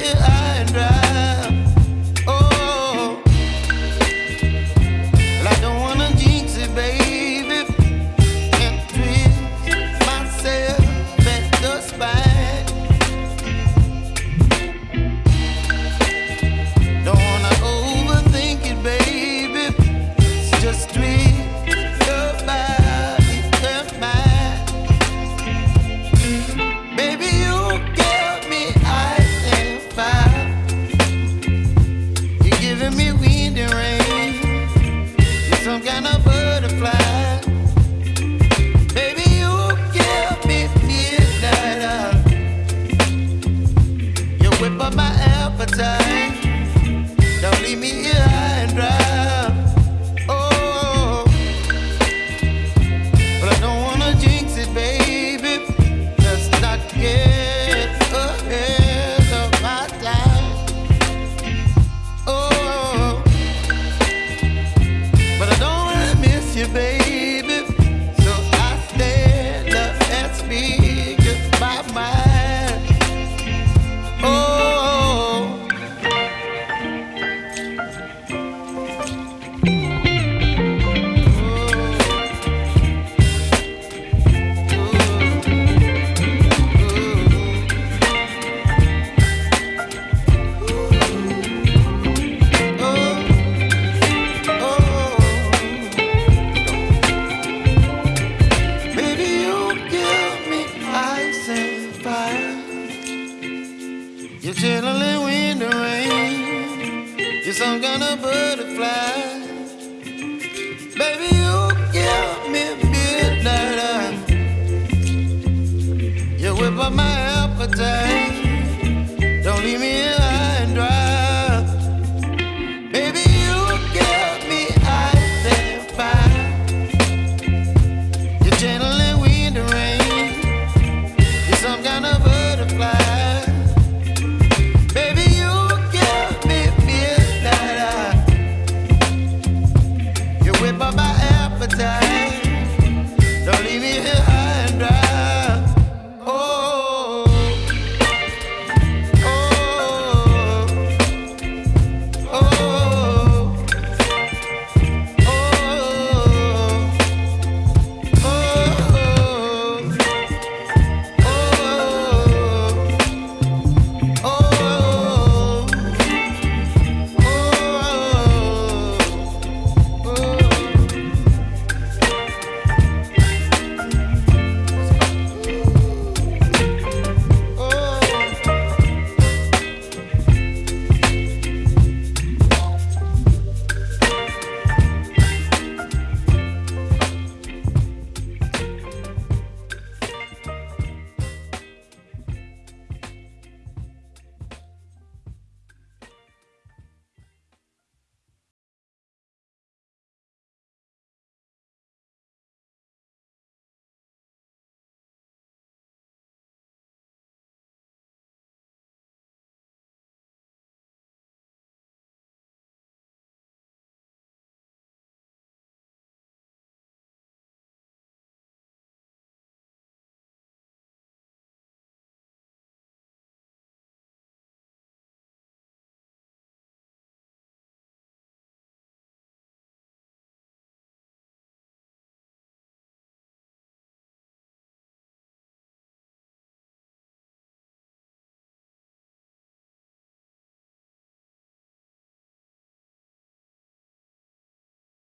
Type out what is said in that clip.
high and dry. Appetite.